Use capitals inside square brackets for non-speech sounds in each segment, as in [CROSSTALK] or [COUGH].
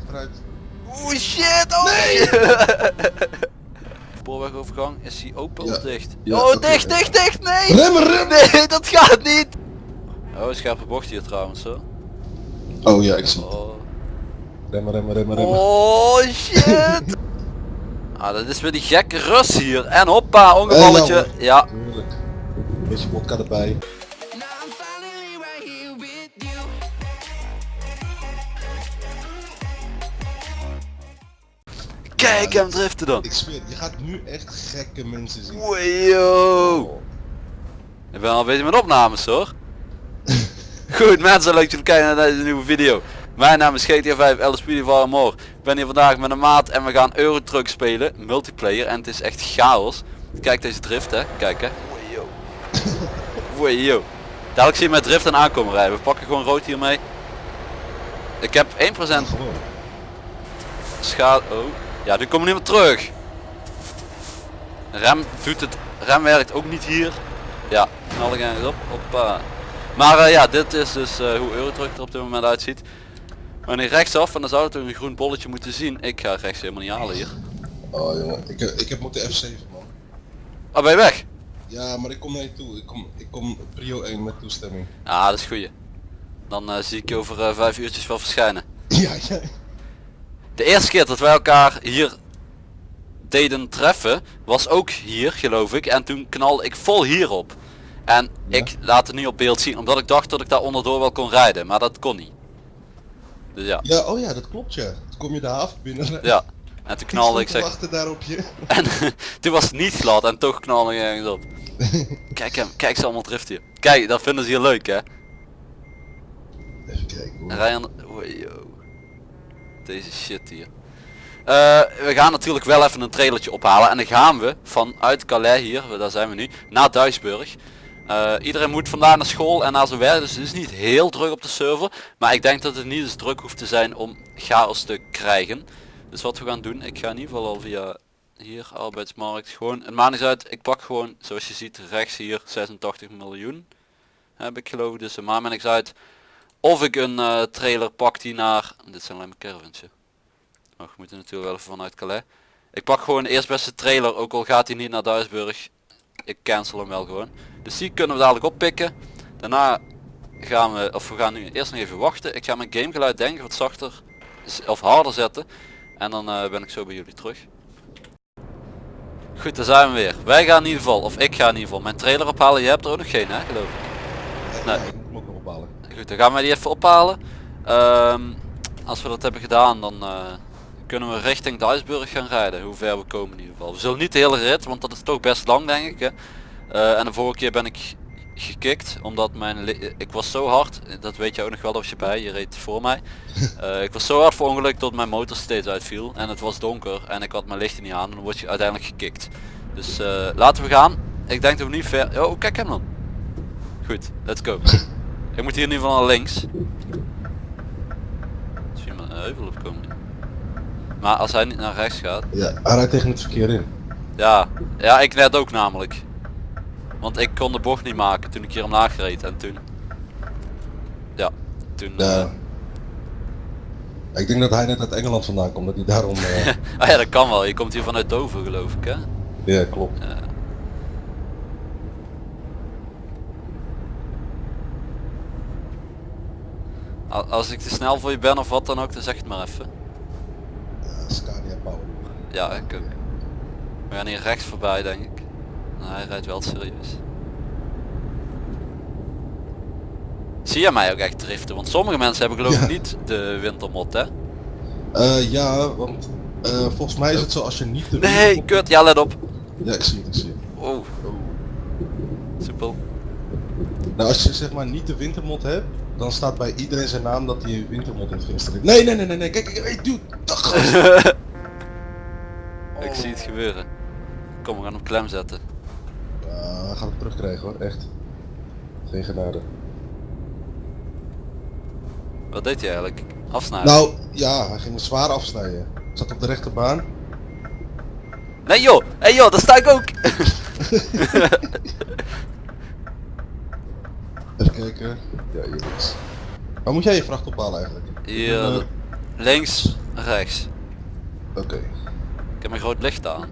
achteruit. Oeh shit, oh Nee! [LAUGHS] Spoorwegovergang, is die open of dicht? Ja, oh, dicht, dicht, dicht, nee! Remmen, remmen! Nee, [LAUGHS] dat gaat niet! Oh, scherpe bocht hier trouwens, hoor. Oh ja, ik zie het. Oh, Remmen, remmen, remmen, remmen. oh shit! [LAUGHS] ah, dat is weer die gekke rust hier. En hoppa, ongevalletje. Eh, Ja, Tuurlijk. Een beetje vodka erbij. Kijk hem driften dan. Ik zweer, je gaat nu echt gekke mensen zien. Wayo! Ik ben al bezig met opnames hoor. [LAUGHS] Goed mensen, leuk dat jullie kijken naar deze nieuwe video. Mijn naam is GTA 5 Alice Speedy van More. Ik ben hier vandaag met een maat en we gaan Euro Truck spelen. Multiplayer en het is echt chaos. Kijk deze drift hè, kijk hè. Wayo. [LAUGHS] Wayo. Dadelijk zie je met drift en aankomen rijden. We pakken gewoon rood hiermee. Ik heb 1% Gewoon. schade. Oh. Ja, nu komen we niet meer terug. Rem doet het. Rem werkt ook niet hier. Ja, knal ik ergens op. Hoppa. Maar eh, ja, dit is dus eh, hoe Eurotruck er op dit moment uitziet. Wanneer rechtsaf, en dan zou het een groen bolletje moeten zien. Ik ga rechts helemaal niet halen hier. Oh jongen, ik, eh, ik heb moeten F7 man. Oh, ben je weg? Ja, maar ik kom naar je toe. Ik kom, ik kom prio 1 met toestemming. Ja, dat is goeie. Dan zie ik je over vijf uurtjes wel verschijnen. [LAUGHS] Ja, ja. De eerste keer dat wij elkaar hier deden treffen was ook hier geloof ik en toen knalde ik vol hierop. En Ja? ik laat het niet op beeld zien omdat ik dacht dat ik daar onderdoor wel kon rijden, maar dat kon niet. Dus ja, Ja, oh ja, dat klopt ja. Toen kom je de haven binnen. ja. En toen knalde ik zeg, daar op je. [LAUGHS] en [LAUGHS] toen was het niet glad en toch knalde ik ergens op. [LAUGHS] Kijk hem, kijk ze allemaal driften hier. Kijk, dat vinden ze hier leuk hè. Even kijken hoor. Ryan. Deze shit hier. Eh, we gaan natuurlijk wel even een trailertje ophalen en dan gaan we vanuit Calais hier, daar zijn we nu, naar Duisburg. Eh, iedereen moet vandaag naar school en naar zijn werk, dus het is niet heel druk op de server. Maar ik denk dat het niet eens druk hoeft te zijn om chaos te krijgen. Dus wat we gaan doen, ik ga in ieder geval al via hier, arbeidsmarkt, gewoon, het maakt niet uit, ik pak gewoon, zoals je ziet, rechts hier 86 miljoen. Heb ik geloof ik, dus het maakt me niks uit. Of ik een eh, trailer pak die naar... Dit zijn alleen maar caravans. Maar we moeten natuurlijk wel even vanuit Calais. Ik pak gewoon de eerstbeste trailer, ook al gaat hij niet naar Duisburg. Ik cancel hem wel gewoon. Dus die kunnen we dadelijk oppikken. Daarna gaan we, of we gaan nu eerst nog even wachten. Ik ga mijn gamegeluid denk ik wat zachter of harder zetten. En dan eh, ben ik zo bij jullie terug. Goed, daar zijn we weer. Wij gaan in ieder geval, of ik ga in ieder geval mijn trailer ophalen. Je hebt er ook nog geen hè, geloof ik. Nee. ik moet hem ook nog ophalen. Goed, dan gaan we die even ophalen. Ehm, als we dat hebben gedaan, dan eh, kunnen we richting Duisburg gaan rijden. Hoe ver we komen in ieder geval. We zullen niet de hele rit, want dat is toch best lang denk ik. Hè. Eh, en de vorige keer ben ik gekikt, omdat mijn ik was zo hard, dat weet je ook nog wel als je bij, je reed voor mij. [LAUGHS] Eh, ik was zo hard voor ongeluk dat mijn motor steeds uitviel en het was donker en ik had mijn lichten niet aan en dan word je uiteindelijk gekikt. Dus laten we gaan. Ik denk dat we niet ver... Oh, kijk hem dan. Goed, let's go. [LAUGHS] Ik moet hier in ieder geval naar links. Je maar een heuvel opkomen. Maar als hij niet naar rechts gaat. Ja, hij rijdt tegen het verkeer in. Ja, ja ik net ook namelijk. Want ik kon de bocht niet maken toen ik hier omlaag reed en toen. Ja, toen. Ja. eh, Ik denk dat hij net uit Engeland vandaan komt, dat hij daarom... ah [LAUGHS] ja, dat kan wel. Je komt hier vanuit Dover geloof ik hè. ja, klopt. Ja. Al- Als ik te snel voor je ben of wat dan ook, dan zeg het maar even. Ja, Scania Power. Ja, ik ook. We gaan hier rechts voorbij denk ik. Nou, hij rijdt wel serieus. Zie je mij ook echt driften? Want sommige mensen hebben geloof ik Ja. niet de wintermod hè? Eh, ja, want eh, volgens mij is het zo als je niet de Nee, wintermod- kut, ja let op. Ja, ik zie het, ik zie het. Oh. Soepel. Nou, als je zeg maar niet de wintermod hebt, dan staat bij iedereen zijn naam dat hij wintermod heeft geïnstalleerd. Nee, nee, nee, nee, nee, kijk, kijk, hey, dude, dag. [LAUGHS] Ik zie het gebeuren. Kom, we gaan hem klem zetten. Ja, hij gaat het terugkrijgen hoor, echt. Geen genade. Wat deed hij eigenlijk? Afsnijden? Nou, ja, hij ging me zwaar afsnijden. Zat op de rechterbaan. Nee joh, hey joh, daar sta ik ook. [LAUGHS] [LAUGHS] Even kijken. Ja, hier is. Waar moet jij je vracht ophalen eigenlijk? Hier Eh, links rechts. Oké. Ik heb mijn groot licht aan.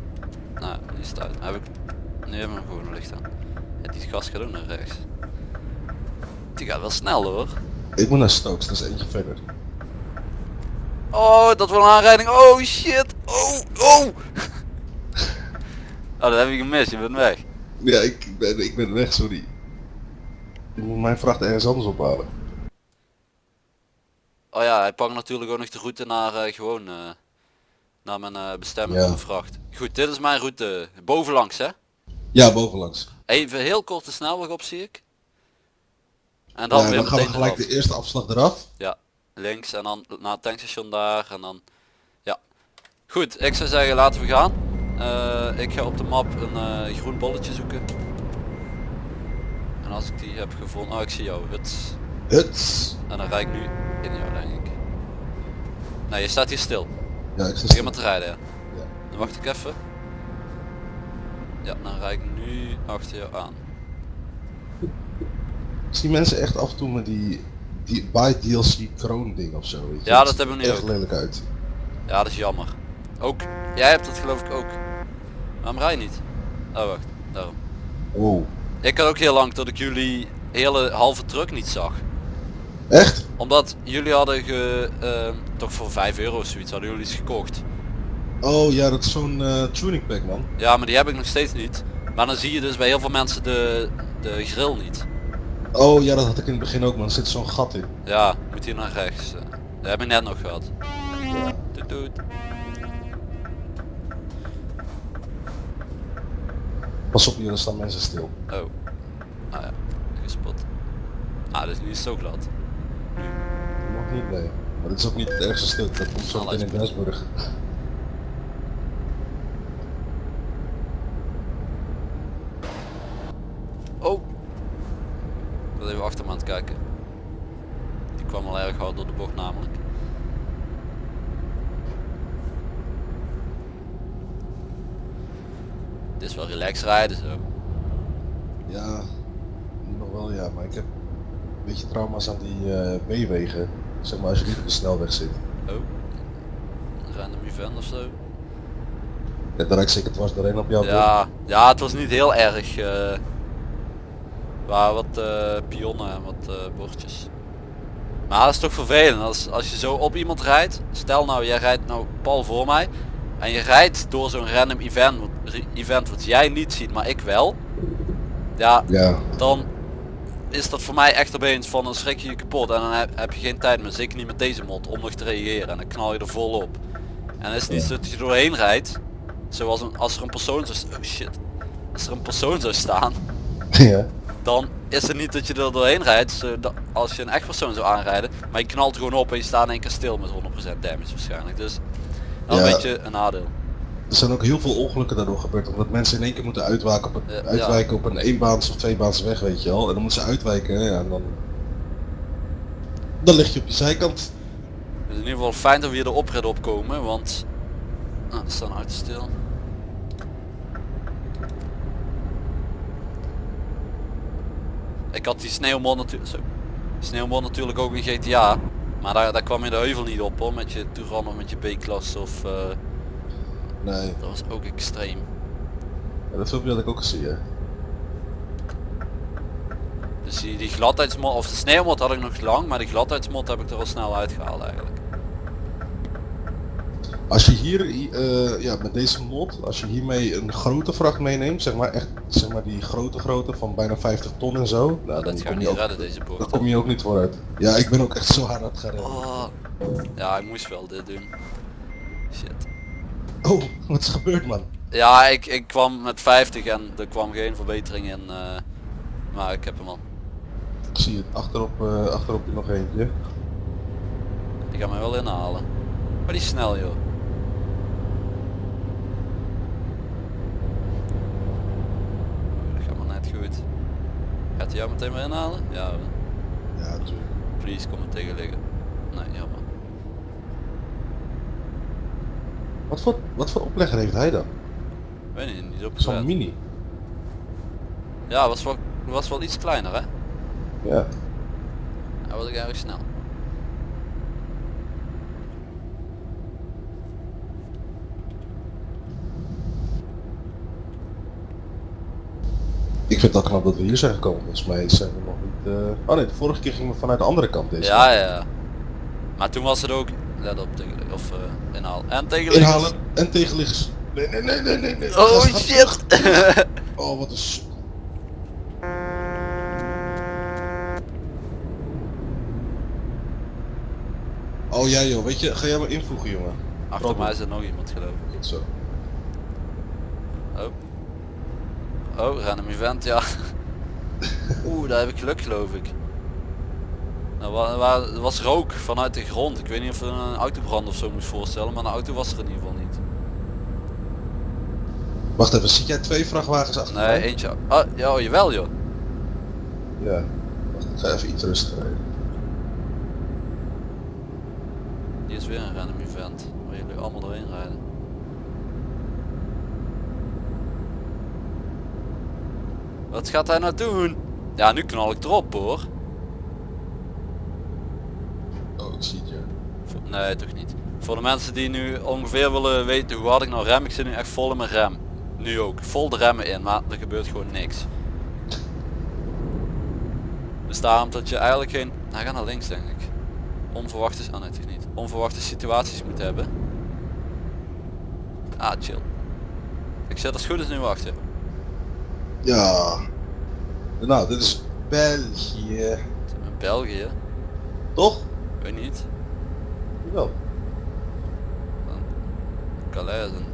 Nou, die het uit. Heb ik... Nu hebben we gewoon licht aan. Ja, die gast gaat ook naar rechts. Die gaat wel snel hoor. Ik moet naar Stokes, dat is eentje verder. Oh, dat was een aanrijding. Oh shit. Oh, oh. [LAUGHS] Oh, dat heb je gemist. Je bent weg. Ja, ik ben, ik ben weg, sorry. Ik moet mijn vracht ergens anders ophalen. Oh ja, hij pakt natuurlijk ook nog de route naar eh, gewoon eh, naar mijn eh, bestemming Ja. vracht. Goed, dit is mijn route. Bovenlangs hè. Ja, bovenlangs. Even heel korte snelweg op zie ik. En dan Ja, weer dan gaan we meteen gelijk eraf. de eerste afslag eraf. Ja, links en dan naar het tankstation daar en dan... Ja. Goed, ik zou zeggen laten we gaan. Ik ga op de map een groen bolletje zoeken. Als ik die heb gevonden... Oh, ik zie jou. Huts. Huts. En dan rijd ik nu in jou, denk ik. Nee, je staat hier stil. Ja, ik sta maar te rijden, ja. Ja. Dan wacht ik even. Ja, dan rijd ik nu achter jou aan. Ik zie mensen echt af en toe met die, die buy DLC kroon ding of zo. Ja, dat hebben we nu echt ook. lelijk uit. Ja, dat is jammer. Ook, jij hebt dat geloof ik ook. Waarom rij je niet? Oh, wacht. Daarom. Wow. Ik had ook heel lang tot ik jullie hele halve truck niet zag. Echt? Omdat jullie hadden ge, ehm, toch voor 5 euro of zoiets hadden jullie iets gekocht. Oh ja, dat is zo'n eh, tuning pack man. Ja, maar die heb ik nog steeds niet. Maar dan zie je dus bij heel veel mensen de, de grill niet. Oh ja, dat had ik in het begin ook man. Er zit zo'n gat in. Ja, moet hier naar rechts. Dat heb ik net nog gehad. Ja. Doet doet. Pas op, hier dan staan mensen stil. Oh. Ah ja, gespot. Ah, dit is niet zo glad. Nog niet, nee. Maar dit is ook niet het ergste stuk. Dat komt zo meteen in Duisburg. Oh! Ik was even achter me aan het kijken. Die kwam al erg hard door de bocht namelijk. Is wel relaxed rijden zo. Ja, nog wel ja, maar ik heb een beetje trauma's aan die eh, B-wegen. Zeg maar als je niet op de snelweg zit. Oh. Een random event of zo. Ja, ik zeker dwars doorheen op jou. Ja, ja, het was niet heel erg. eh waar wat eh, pionnen en wat eh, bordjes. Maar dat is toch vervelend als, als je zo op iemand rijdt. Stel nou, jij rijdt nou pal voor mij. En je rijdt door zo'n random event, event wat jij niet ziet, maar ik wel. Ja, Ja, dan is dat voor mij echt opeens van een schrik je kapot. En dan heb, je geen tijd meer, zeker niet met deze mod, om nog te reageren. En dan knal je er vol op. En is het niet Ja. zo dat je doorheen rijdt. Zoals een, als er een persoon zou oh shit. Als er een persoon zou staan, [LAUGHS] ja. dan is het niet dat je er doorheen rijdt. Zo dat- als je een echt persoon zou aanrijden. Maar je knalt gewoon op en je staat in één keer stil met 100% damage waarschijnlijk. Dus is Ja. een beetje een nadeel. Er zijn ook heel veel ongelukken daardoor gebeurd, omdat mensen in één keer moeten uitwijken op een, uitwijken op een eenbaans of tweebaans weg, weet je wel. En dan moeten ze uitwijken, ja, en dan... Dan lig je op je zijkant. Het is in ieder geval fijn dat we hier de oprit opkomen, want ah, er staan auto's stil. Ik had die sneeuwmod natuurlijk, zo, sneeuwmod natuurlijk ook in GTA, maar daar, daar kwam je de heuvel niet op hoor, met je Touran of met je B-klasse of eh, Nee, dat was ook extreem. ja, dat filmpje had ik ook gezien, hè. Dus die, die gladheidsmod, of de sneeuwmod had ik nog lang, maar die gladheidsmod heb ik er al snel uitgehaald eigenlijk. Als je hier, eh, ja, met deze mod, als je hiermee een grote vracht meeneemt, zeg maar echt, zeg maar die grote grote van bijna 50 ton en zo, nou, dan, dat gaan kom je niet ook, redden deze bocht. kom je ook niet vooruit. Ja, ik ben ook echt zo hard aan het gaan. Oh. Ja, ik moest wel dit doen. Shit. Oh, wat is gebeurd man? Ja, ik, ik kwam met 50 en er kwam geen verbetering in. eh, maar ik heb hem al. Ik zie het, achterop, eh, achterop nog eentje. Die gaat mij wel inhalen. Maar die is snel joh. Dat gaat maar net goed. Gaat hij jou meteen weer inhalen? Ja. Ja, natuurlijk. please kom me tegen liggen. Nee, jammer. Wat voor, wat voor oplegger heeft hij dan? Weet niet, niet op Zo'n mini. Ja, was wel, was wel iets kleiner hè? Ja. Hij was ook erg snel. Ik vind het al knap dat we hier zijn gekomen. Volgens mij zijn we nog niet... eh, Oh nee, de vorige keer gingen we vanuit de andere kant deze. Ja, ja. Maar toen was het ook, let op, tegen, of eh inhaal. En tegen Inhalen en tegenliggers. Nee, nee, nee, nee, nee. nee. Oh Gas, shit! [LAUGHS] Oh, wat een... s- Oh ja joh, weet je, ga jij maar invoegen jongen. Achter mij zit nog iemand geloof ik. Goed zo. Oh. Oh, random event, ja. [LAUGHS] Oeh, daar heb ik geluk geloof ik. Nou, wa- wa- er was rook vanuit de grond. Ik weet niet of het een autobrand of zo moest voorstellen, maar een auto was er in ieder geval niet. Wacht even, zie jij twee vrachtwagens achter Nee, eentje. Oh, ja, oh, jawel joh. Ja. Wacht, ik ga even iets rustiger rijden. Die is weer een random event. Waar jullie allemaal doorheen rijden. Wat gaat hij nou doen? Ja, nu knal ik erop hoor. Oh, ik zie het. Voor- Nee, toch niet. Voor de mensen die nu ongeveer willen weten hoe hard ik nou rem, ik zit nu echt vol in mijn rem. Nu ook, vol de remmen in, maar er gebeurt gewoon niks. Dus daarom dat je eigenlijk geen... Hij gaat naar links denk ik. Onverwachte... Oh nee, toch niet. Onverwachte situaties moet hebben. Ah, chill. Ik zet als goed is nu wachten. Ja. Nou, dit is België. België, Toch? weet niet. Wel. Calais is in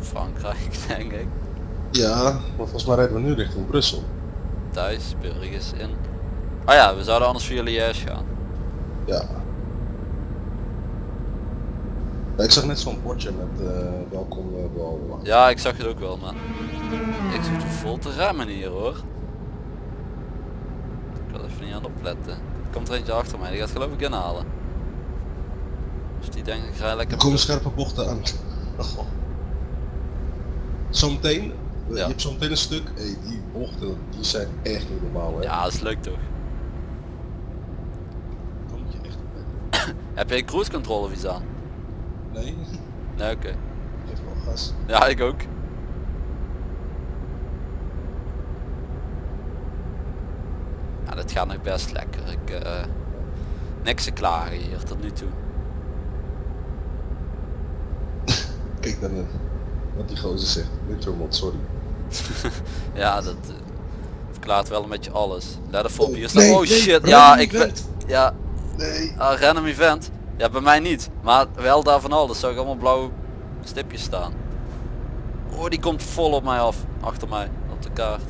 Frankrijk [LAUGHS] denk ik. Ja, maar volgens mij rijden we nu richting Brussel. Duisburg is in... Oh ja, we zouden anders via Liège gaan. Ja. Ja, ik zag net zo'n bordje met eh welkom uh, bla bla bla. Ja, ik zag het ook wel, maar ik zit vol te remmen hier hoor. Ik wil even niet aan opletten. Er komt er eentje achter mij, die gaat geloof ik inhalen. Dus die denkt ik rij lekker. Er komen scherpe bochten aan. Oh. Zometeen, Ja. je hebt zometeen een stuk, hey, die bochten die zijn echt niet normaal hè. Ja, dat is leuk toch. Moet je echt. [COUGHS] Heb je cruise control of iets aan? Nee, Nee, oké. geef wel gas. Ja, ik ook. Ja, dit gaat nog best lekker. Ik, eh, niks te klagen hier tot nu toe. [LAUGHS] Kijk dan eh, wat die gozer zegt. Wintermod, sorry. [LAUGHS] Ja, dat eh, verklaart wel een beetje alles. Let op, hier staat... nee, oh shit, ja, ik ben... Ja, Nee. ah, random event. Ja, bij mij niet. Maar wel daar van alles. Zag ik allemaal blauwe stipjes staan. Oh, die komt vol op mij af. Achter mij, op de kaart.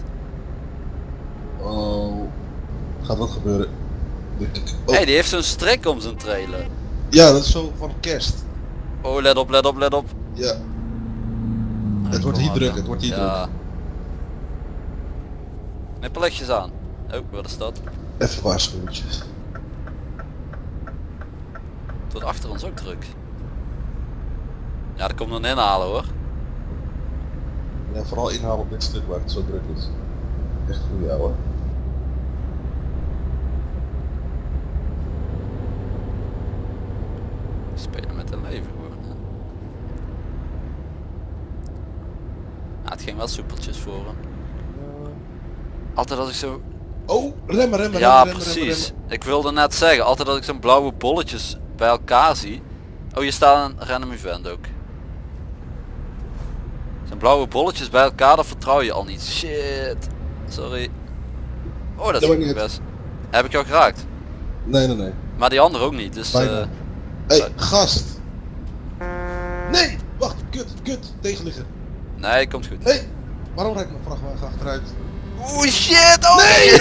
Oh. Gaat wat gebeuren? Oh, hey, die heeft zo'n strik om zijn trailer. Ja, dat is zo van kerst. Oh, let op, let op, let op. Ja. Het wordt hier druk, het wordt hier ja. Knipperlichtjes aan. Oh, wat is dat? Even waarschuwtjes. Het wordt achter ons ook druk. Ja, er komt een inhalen hoor. Ja, vooral inhalen op dit stuk waar het zo druk is. Echt voor jou hoor. Spelen met een leven. Ja, het ging wel soepeltjes voor hem. Altijd als ik zo... Oh, remmen, remmen, Ja, remmen, remmen, precies. remmen, Ik wilde net zeggen, altijd als ik zo'n blauwe bolletjes bij elkaar zie. Oh, je staat een random event ook. Zo'n blauwe bolletjes bij elkaar, dat vertrouw je al niet. Shit. Sorry. Oh, dat is niet best. Heb ik jou geraakt? Nee, nee, nee. Maar die andere ook niet, dus... Bijna. eh, Hé, hey, gast. Nee, wacht, kut, kut, tegenliggen. nee, komt goed. Hé, hey, waarom rijdt mijn vrachtwagen achteruit? Oeh shit, oh Nee! [LAUGHS]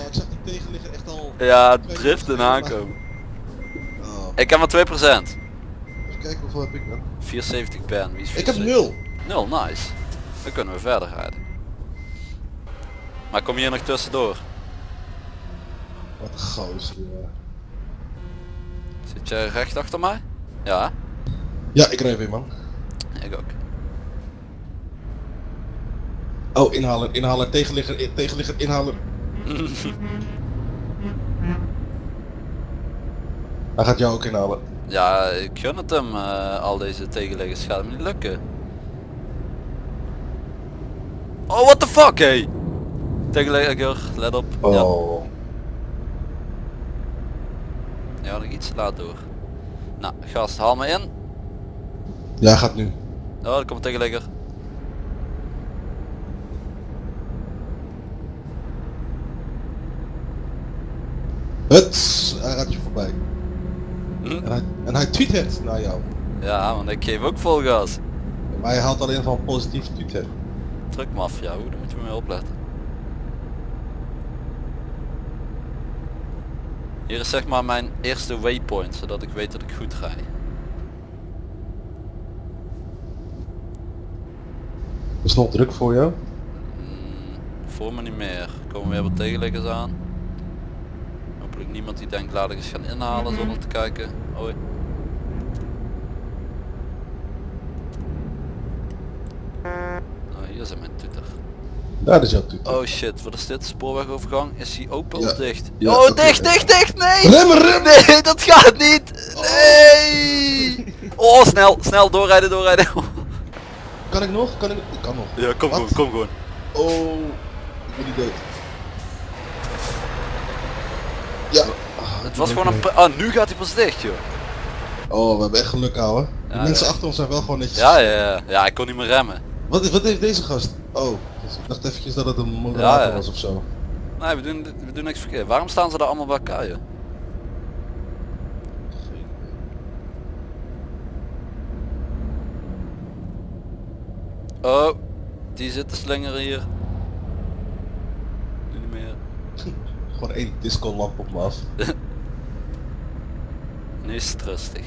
Oh, ik zag die Ja, driften aankomen. Oh, Ik heb maar 2%. even kijken hoeveel heb ik dan. 74 ben, wie is Ik heb 74? nul. Nul, nice. Dan kunnen we verder rijden. Maar kom je hier nog tussendoor? Wat een gozer, ja. Zit je recht achter mij? Ja, Ja, ik rijd weer man. ik ook. Oh, inhaler, inhaler, tegenligger, tegenligger, inhaler. [LAUGHS] Hij gaat jou ook inhalen. Ja, ik gun het hem, eh, al deze tegenleggers gaat hem niet lukken. Oh, what the fuck, hey. Tegenlegger, let op. Ja. Oh. Ja, nog iets laat door. Nou, gast, haal me in. Ja, gaat nu. Oh, daar komt een tegenlegger. Het, hij gaat je voorbij. Hm? En hij, en hij tweet naar jou. Ja, want ik geef ook vol gas. Maar hij haalt alleen van positief tweet Truckmafia, hoe, daar moet je mee opletten. Hier is zeg maar mijn eerste waypoint, zodat ik weet dat ik goed rij. Is het nog druk voor jou? Mm, voor me niet meer. Er komen weer wat tegenleggers aan. Niemand die denkt laat ik eens gaan inhalen zonder te kijken. Hoi. Oh, hier zijn mijn toeter. Daar is jouw. Oh shit, wat is dit? Spoorwegovergang? Is die open of Ja. dicht? Ja, oh, dicht, dicht, dicht! Nee! Remmen, remmen! Nee, [LAUGHS] dat gaat niet! Nee! Oh, snel, snel, doorrijden, doorrijden. [LAUGHS] Kan ik nog? Kan ik? Ik kan nog. Ja, kom Wat? gewoon, kom gewoon. Oh, ik ben niet dood. Ja. Ah, Het was gewoon een... Ah, nu gaat hij pas dicht, joh. Oh, we hebben echt geluk, ouwe. De Ja, mensen ja. achter ons zijn wel gewoon netjes. Ja, ja, ja. Ja, ik kon niet meer remmen. Wat, is- wat heeft deze gast? Oh, dus ik dacht eventjes dat het een moderator Ja, ja. was of zo. Nee, we doen, we doen niks verkeerd. Waarom staan ze daar allemaal bij elkaar, joh? Oh, die zit te slingeren hier. Nu niet meer. [LAUGHS] Gewoon één disco lamp op me af. [LAUGHS] Nu is het rustig.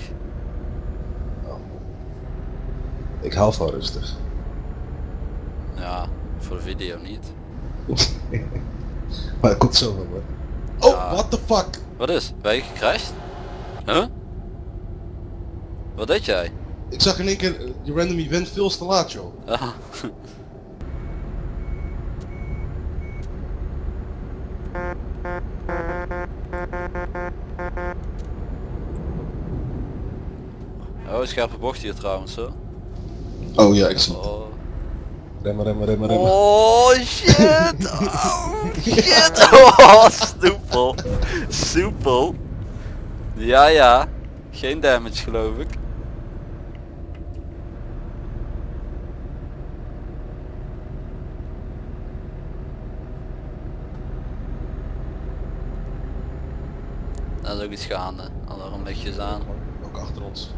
Oh. Ik hou van rustig. Ja, voor de video niet. [LAUGHS] maar dat komt zo wel hoor. Oh, what the fuck? Wat is? Ben je gecrashed? Huh? Wat deed jij? Ik zag in één keer eh, die random event veel te laat joh. [LAUGHS] scherpe bocht hier trouwens hoor. Oh ja, ik zie het. Oh, Remmen, remmen, remmen, remmen. oh shit! [LAUGHS] Oh shit! Oh, soepel! Soepel! Ja, ja. Geen damage geloof ik. Dat is ook iets gaande. Alarmlichtjes aan. Ook achter ons.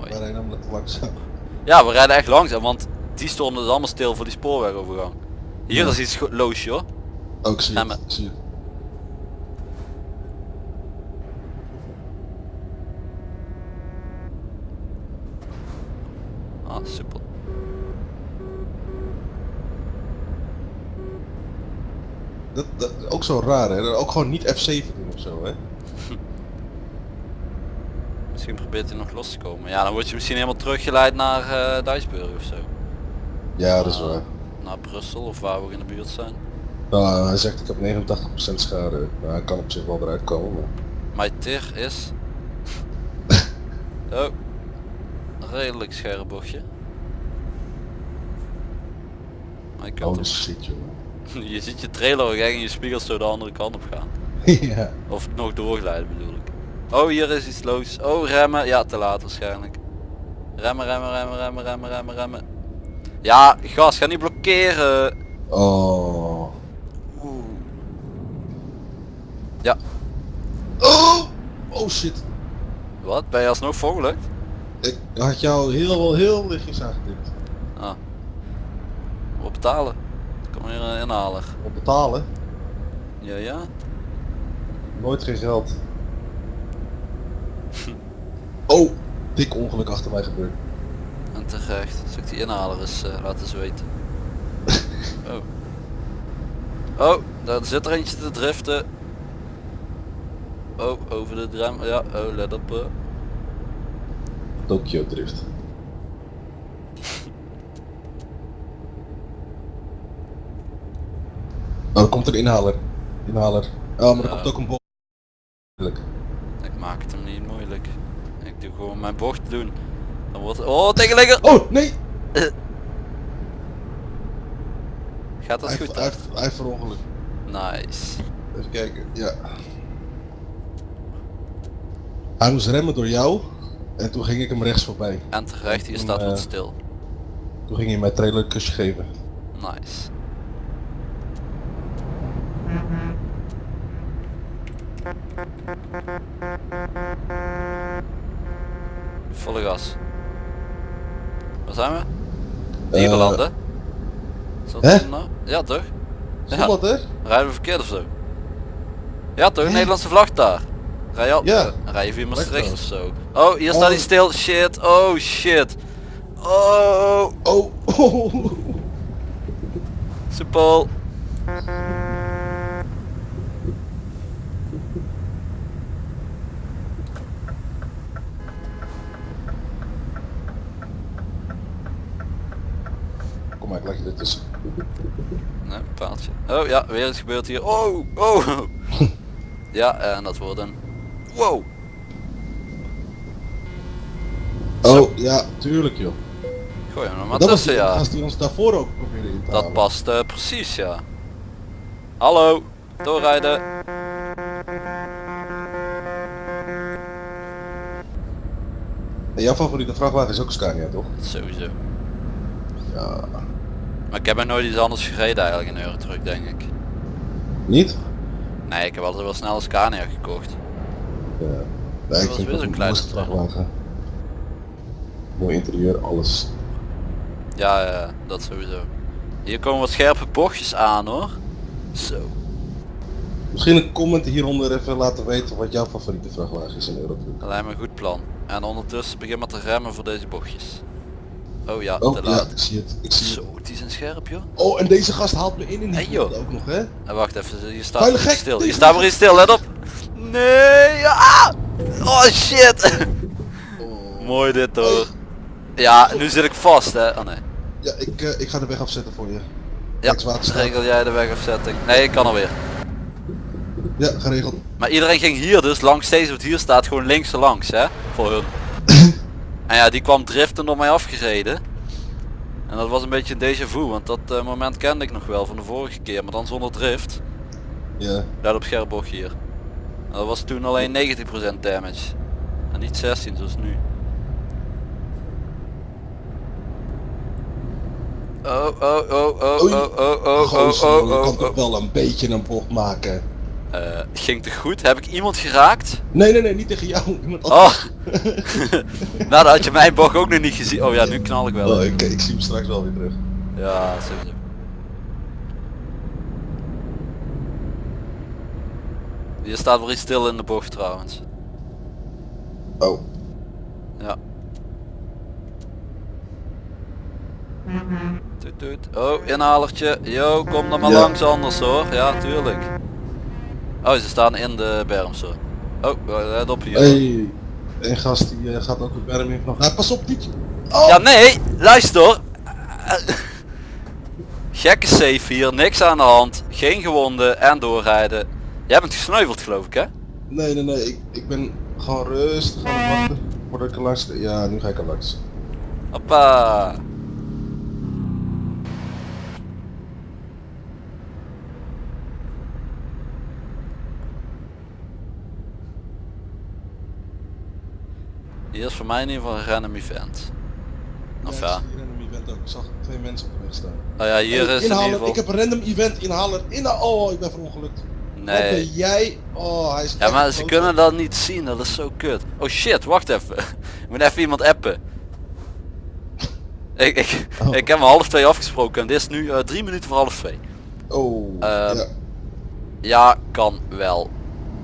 Mooi. Wij rijden langzaam. Ja, we rijden echt langzaam, want die stonden dus allemaal stil voor die spoorwegovergang. Hier Ja. is iets loos joh. Ook zie je Zie. Ah, super. Dat, dat ook zo raar hè. Ook gewoon niet F7 doen of zo hè. Probeert hij nog los te komen. Ja, dan word je misschien helemaal teruggeleid naar eh Duisburg of zo. Ja, dat is Ah, waar. Naar Brussel of waar we in de buurt zijn. Nou, hij zegt ik heb 89% schade. Nou, hij kan op zich wel eruit komen. Maar... Mijn tir is... [LAUGHS] oh. Redelijk scherp bochtje. Maar Oh, shit [LAUGHS] je ziet je trailer echt in je spiegels zo de andere kant op gaan. [LAUGHS] ja. Of nog doorglijden bedoel ik. Oh, hier is iets los. Oh, remmen. Ja, te laat waarschijnlijk. Remmen, remmen, remmen, remmen, remmen, remmen, remmen. Ja, gas, ga niet blokkeren. Oh. Oeh. Ja, Oh! Oh shit. wat? Ben je alsnog volgelukt? Ik had jou heel, heel lichtjes aangetikt. Ah. Wat betalen? Kom hier een inhaler. Op betalen? Ja, ja. Nooit geen geld. Oh, dik ongeluk achter mij gebeurd. En terecht. Zal ik die inhaler eens eh, laten zweten. [LAUGHS] Oh. Oh, daar zit er eentje te driften. Oh, over de drem. Ja, oh, let op. eh. Tokyo Drift. [LAUGHS] Oh, er komt een inhaler. Inhaler. Oh, maar er Ja. komt ook een bocht. Ik maak het hem niet moeilijk. Mijn bocht doen. Dan wordt Oh, tegenligger! Oh, nee! [LAUGHS] Gaat dat goed hij, heeft- verongeluk. Nice. Even kijken, ja. Hij moest remmen door jou. En toen ging ik hem rechts voorbij. En terecht, hier staat wat eh, stil. Toen ging hij mij trailer een kusje geven. Nice. Gas. Waar zijn we? Nederlanden? Is dat hè? nou? Ja toch? Stond dat er? Rijden we verkeerd of zo? Ja toch? Nederlandse vlag daar. Rij je al? Ja. Rij je via Maastricht of zo? Oh, hier staat hij Oh. stil. Shit. Oh shit. Oh. Oh, [LAUGHS] oh. Soepel. Kom maar, ik leg je ertussen. Nee, paaltje. Oh ja, weer iets gebeurt hier. Oh, oh. [LAUGHS] ja, en dat wordt een... Wow. Zo. Oh, ja, tuurlijk joh. Gooi hem er maar dat was tussen, die ja. die ons daarvoor ook probeerde in te Dat halen. past eh, precies, ja. Hallo. Doorrijden. En jouw favoriete vrachtwagen is ook Scania, toch? Sowieso. Ja. Maar ik heb nog nooit iets anders gereden eigenlijk in Eurotruck, denk ik. Niet? Nee, ik heb altijd wel snel een Scania gekocht. Ja. Dat Nee, ik was vind weer zo'n kleine vrachtwagen. Mooi interieur, alles. Ja, ja, dat sowieso. Hier komen wat scherpe bochtjes aan hoor. Zo. Misschien een comment hieronder even laten weten wat jouw favoriete vrachtwagen is in Eurotruck. Dat lijkt me een goed plan. En ondertussen begin maar te remmen voor deze bochtjes. Oh ja, Oh te ja, laat. ik zie het. Ik zie het. Zo, die zijn scherp joh. Oh, en deze gast haalt me in in die Hey, joh. ook nog, hè? En wacht even, hier staat stil. Deze staat maar iets stil, let op. Nee, ah! Oh shit. Oh. Mooi dit hoor. Ja, nu zit ik vast hè. Oh nee. Ja, ik, eh, ik ga de weg afzetten voor je. Ja, regel jij de wegafzetting. Nee, ik kan alweer. Ja, geregeld. Maar iedereen ging hier dus langs steeds wat hier staat gewoon links langs hè. Voor hun. En ja, die kwam driften door mij afgereden. En dat was een beetje een déjà vu, want dat eh, moment kende ik nog wel van de vorige keer, maar dan zonder drift. Ja. Let op scherp bocht hier. En dat was toen alleen 90% damage. En niet 16 zoals nu. Oh, oh, oh, oh, Oei. oh, oh, oh, Gozer, oh, je oh, kan oh, toch oh. wel een Eh, ging te goed? Heb ik iemand geraakt? Nee, nee, nee, niet tegen jou. [LAUGHS] Iemand Oh! [LAUGHS] nou, dan had je mijn bocht ook nog niet gezien. Oh ja, nu knal ik wel. Oh, ik, ik zie hem straks wel weer terug. Ja, sowieso. Hier staat weer iets stil in de bocht trouwens. Oh. Ja. Toet toet. Oh, inhalertje. Yo, kom dan maar langs anders hoor. Ja, tuurlijk. Oh, ze staan in de berms hoor. Oh, let op hier. Hey. Een gast die eh, gaat ook de berm in vanaf. Ah, pas op, niet. Oh! Ja, nee, luister. Gekke safe hier, niks aan de hand. Geen gewonden en doorrijden. Jij bent gesneuveld geloof ik hè? Nee, nee, nee. Ik, ik ben gewoon rustig aan het wachten. Voordat ik er langs... Ja, nu ga ik er langs. Hoppa. Hier is voor mij in ieder geval een random event. Of ja. ik een event ook. Ik zag twee mensen op de weg staan. Oh ja, hier Hey, is in ieder inhaler. geval... Ik heb een random event inhaler. Inha oh, ik ben verongelukt. Ben Nee. jij? Oh, hij is Ja maar ze kunnen dat niet zien, dat is zo kut. Oh shit, wacht even. [LAUGHS] Ik moet even iemand appen. Ik, ik, Oh. ik heb om half twee afgesproken en dit is nu eh, drie minuten voor half twee. Oh, Ehm, ja. Ja, kan wel.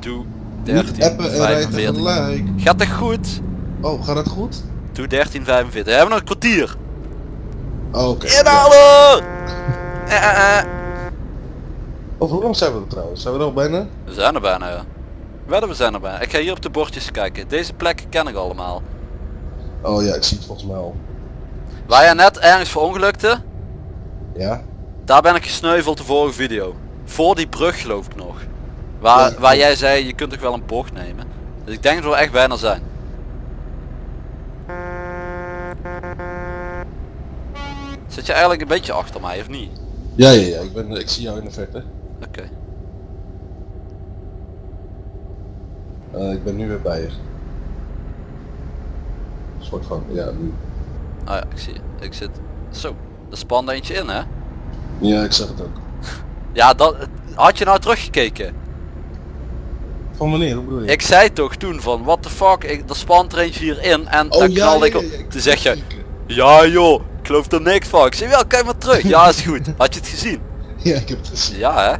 Doe Niet appen en rijden 1345. tegelijk. Gaat dat goed? Oh, gaat het goed? Doe 1345. We hebben nog een kwartier. Oké. Inhalen! [LAUGHS] Eh, eh, eh. Over hoe lang zijn we er trouwens? Zijn we er al bijna? We zijn er bijna ja. Wedden, we zijn er bijna. Ik ga hier op de bordjes kijken. Deze plekken ken ik allemaal. Oh ja, ik zie het volgens mij al. Waar jij net ergens verongelukte, Ja? Daar ben ik gesneuveld de vorige video. Voor die brug geloof ik nog. Waar, Ja, waar jij zei je kunt toch wel een bocht nemen. Dus ik denk dat we echt bijna zijn. Zit je eigenlijk een beetje achter mij of niet? Ja, ja, ja, ik, ben, ik zie jou in de verte. Oké. Eh, ik ben nu weer bij je. Een soort van, ja, nu. Ah ja, ik zie je. Ik zit... Zo, er spande eentje in hè? Ja, ik zag het ook. [LAUGHS] Ja, dat... Had je nou teruggekeken? Van wanneer, hoe bedoel je? Ik zei toch toen van, what the fuck, ik, er spant er eentje hierin en Oh, dan ja, knalde ja, ik op. Toen zeg je, ja joh, ik geloof er niks van. Ik zei, wel, kijk maar terug. Ja, is goed. Had je het gezien? [LAUGHS] Ja, ik heb het gezien. Ja hè?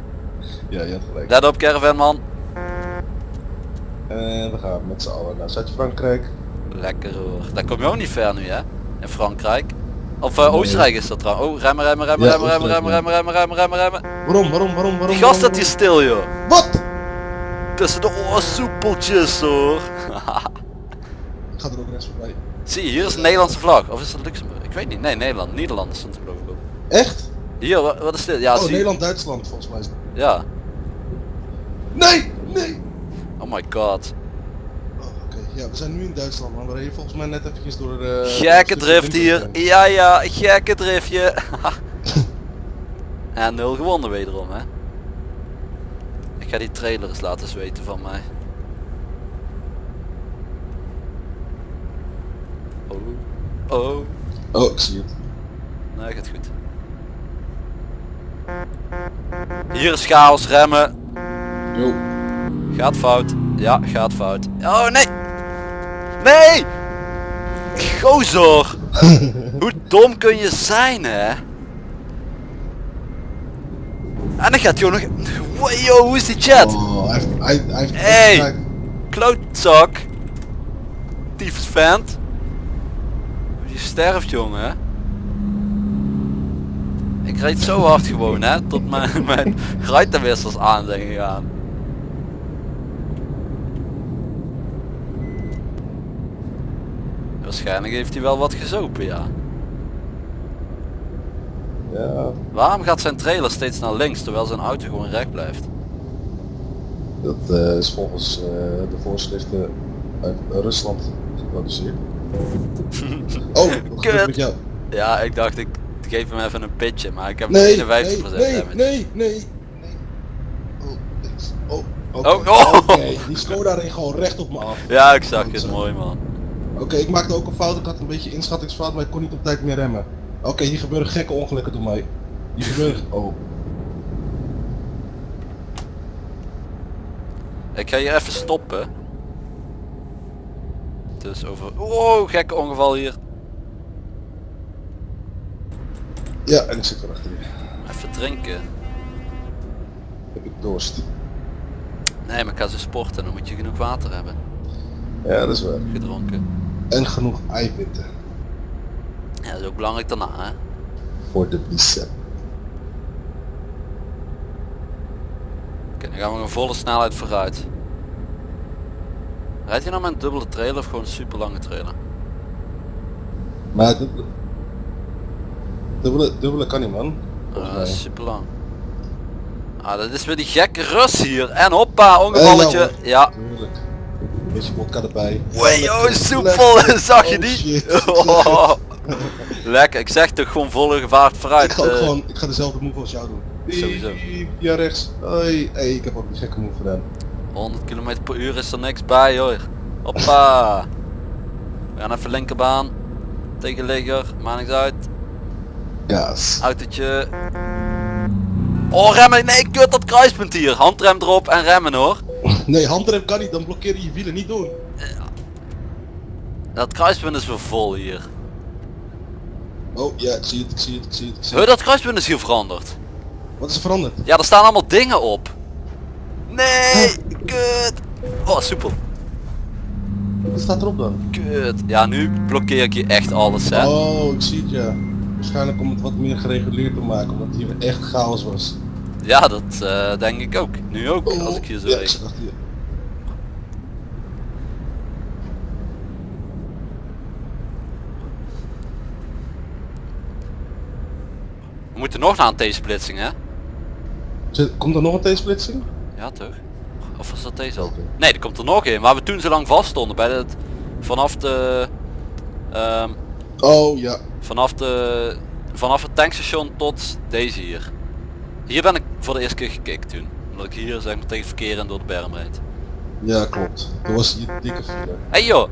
Ja, je had gelijk. Let op caravan man. En we gaan met z'n allen naar Zuid-Frankrijk. Lekker hoor. Daar kom je ook niet ver nu hè? In Frankrijk. Of eh, Nee. Oostenrijk is dat trouwens. Oh, remmen, remmen, remmen, Ja, remmen, remmen, remmen, remmen, remmen, remmen, remmen, remmen. Waarom, waarom, waarom, waarom? Die gast staat hier stil joh. Wat? Tussen de oorsoepeltjes hoor. [LAUGHS] Ik ga er ook rechts voorbij. Zie je, hier is een Nederlandse vlag. Of is dat Luxemburg? Weet niet. Nee, Nederland. Nederlanders stond er geloof ik op. Echt? Hier, wat, wat is dit? Ja, oh, zie Nederland-Duitsland volgens mij. Ja. Nee, nee. Oh my god. Oh, Oké, ja, we zijn nu in Duitsland, man. We reden volgens mij net eventjes door de... Gekke drift hier. Ja, ja, gekke driftje. [LAUGHS] en nul gewonnen wederom, hè. Ik ga die trailer eens laten zweten van mij. Oh. Oh. Oh, ik zie het. Nee, gaat goed. Hier is chaos, remmen. Yo. Gaat fout. Ja, gaat fout. Oh nee! Nee! Gozer! [LAUGHS] Hoe dom kun je zijn hè? En dan gaat hij nog... Wow, hoe is die chat? Oh, hij heeft... Hij, hij heeft Hey! Klootzak! Tyfus vent! Je sterft jongen. Ik reed zo hard gewoon hè, tot mijn, [LAUGHS] mijn ruitenwissers aan zijn gegaan. Waarschijnlijk heeft hij wel wat gezopen ja. Ja, Waarom gaat zijn trailer steeds naar links terwijl zijn auto gewoon recht blijft? dat eh, is volgens eh, de voorschriften uit Rusland geproduceerd. Oh, [LAUGHS] Kut. met jou? Ja, ik dacht ik geef hem even een pitje, maar ik heb Nee, 51% nee, nee, damage. nee, nee, nee. Oh, oh, oké. Oh, oh. Oké, die Skoda reed gewoon recht op me af. Ja, ik zag het, mooi man. Oké, ik maakte ook een fout. Ik had een beetje inschattingsfout, maar ik kon niet op tijd meer remmen. Oké, hier gebeuren gekke ongelukken door mij. Hier gebeuren... [LAUGHS] Oh. Ik ga hier even stoppen. Dus over... Oh, gekke ongeval hier. Ja, en ik zit er achter je. Even drinken. Heb ik dorst. Nee, maar ik ga zo sporten, dan moet je genoeg water hebben. Ja, dat is waar. Gedronken. En genoeg eiwitten. Ja, dat is ook belangrijk daarna, hè. Voor de bicep. Oké, dan gaan we een volle snelheid vooruit. Rijdt hij nou met een dubbele trailer of gewoon een super lange trailer? Maar dubbele... Dubbele, dubbele kan niet man. Volgens Ah, super lang. Ah, dat is weer die gekke Rus hier. En hoppa, ongevalletje. Ja, ja. Een beetje vodka erbij. Wee, oh, soepel, [LAUGHS] zag je Oh, die? [LAUGHS] Oh. Lekker, ik zeg toch gewoon volle gevaart vooruit. Ik ga ook eh. gewoon, ik ga dezelfde move als jou doen. Sowieso. Ja, rechts. Hoi. Hey, ik heb ook die gekke move gedaan. 100 km per uur is er niks bij hoor. Hoppa. We gaan even linkerbaan. Tegenligger, maakt niks uit. Gas. Autootje. Oh remmen, nee kut dat kruispunt hier. Handrem erop en remmen hoor. [LAUGHS] Nee, handrem kan niet, dan blokkeer je je wielen niet door. Dat kruispunt is weer vol hier. Oh ja, ik zie het, ik zie het, ik zie het. Ik zie dat kruispunt is hier veranderd. Wat is er veranderd? Ja, er staan allemaal dingen op. Nee. Oh, soepel. Wat staat erop dan? Kut. Ja, nu blokkeer ik hier echt alles hè. Oh, ik zie het ja. Waarschijnlijk om het wat meer gereguleerd te maken, omdat hier echt chaos was. Ja, dat eh, denk ik ook. Nu ook, Oh, als ik hier zo ja, je. We moeten nog naar een T-splitsing hè? Komt er nog een T-splitsing? Ja toch? Of was dat deze al? Nee, er komt er nog een. Waar we toen zo lang vast stonden bij het vanaf de ehm, Oh ja. vanaf de vanaf het tankstation tot deze hier. Hier ben ik voor de eerste keer gekikt toen. Omdat ik hier zeg maar tegen het verkeer en door de berm reed. Ja, klopt. Dat was die dikke file. Hey joh!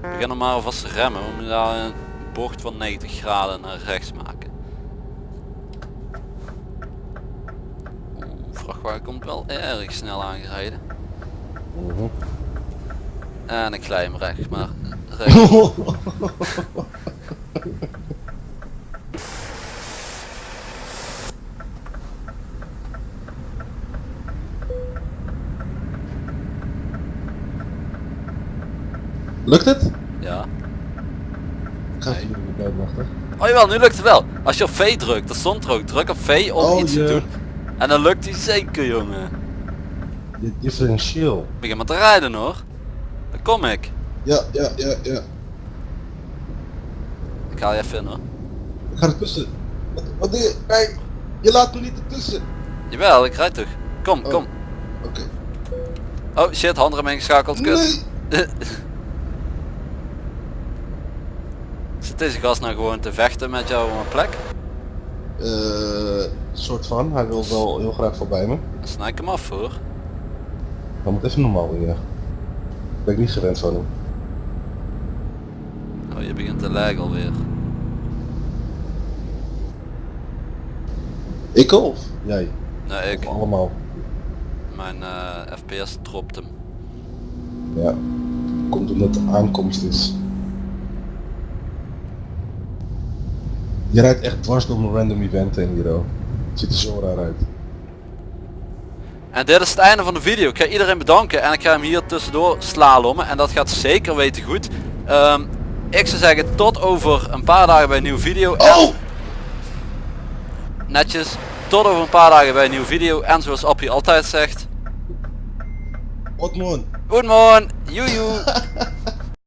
We beginnen maar alvast te remmen. We moeten daar een bocht van 90 graden naar rechts maken. Oeh, vrachtwagen komt wel erg snel aangereden. Mhm. En ik glij hem recht, maar [LAUGHS] recht. Lukt het? Ja. Ik ga even Nee. wachten. Oh jawel, nu lukt het wel. Als je op V drukt, dat stond er ook. Druk op V om Oh, iets te doen. En dan lukt hij zeker jongen. Dit differentieel. Begin maar te rijden hoor. Daar kom ik. Ja, ja, ja, ja. Ik haal je even in hoor. Ik ga ertussen. Wat, wat doe je? Kijk, je laat me niet ertussen. Jawel, ik rijd toch. Kom, Oh. kom. Oké. Oh shit, handrem ingeschakeld, kut. Nee. [LAUGHS] Zit deze gast nou gewoon te vechten met jou op een plek? Eh, soort van. Hij wil wel heel graag voorbij me. Dan snij ik hem af hoor. Dan moet even normaal ja. Ben ik niet gewend van hem. Oh, je begint te lag alweer. Ik of jij? Nee, ik. Of allemaal. Mijn eh, FPS dropt hem. Ja. Komt omdat het aankomst is. Je rijdt echt dwars door een random event heen hier. Het ziet er zo raar uit. En dit is het einde van de video. Ik ga iedereen bedanken en ik ga hem hier tussendoor slalommen. En dat gaat zeker weten goed. Ehm, ik zou zeggen tot over een paar dagen bij een nieuwe video. En Oh! netjes. Tot over een paar dagen bij een nieuwe video. En zoals Appie altijd zegt. Man? Goedemorgen. Joejoe. [LAUGHS]